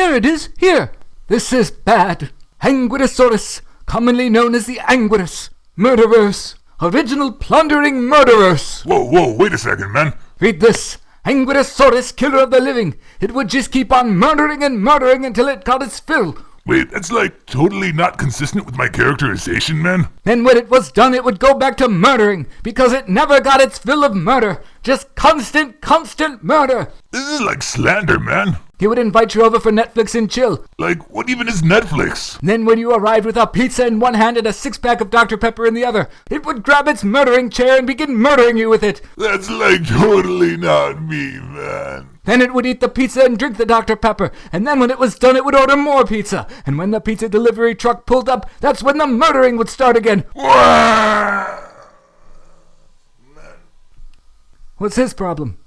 There it is, here. This is bad. Anguidosaurus, commonly known as the Anguirus. Murderers. Original plundering murderers. Whoa, whoa, wait a second, man. Read this. Anguidosaurus, killer of the living. It would just keep on murdering and murdering until it got its fill. Wait, that's like totally not consistent with my characterization, man. Then when it was done, it would go back to murdering because it never got its fill of murder. Just constant, constant murder. This is like slander, man. He would invite you over for Netflix and chill. Like, what even is Netflix? Then, when you arrived with a pizza in one hand and a six pack of Dr. Pepper in the other, it would grab its murdering chair and begin murdering you with it. That's like totally not me, man. Then it would eat the pizza and drink the Dr. Pepper. And then, when it was done, it would order more pizza. And when the pizza delivery truck pulled up, that's when the murdering would start again. What's his problem?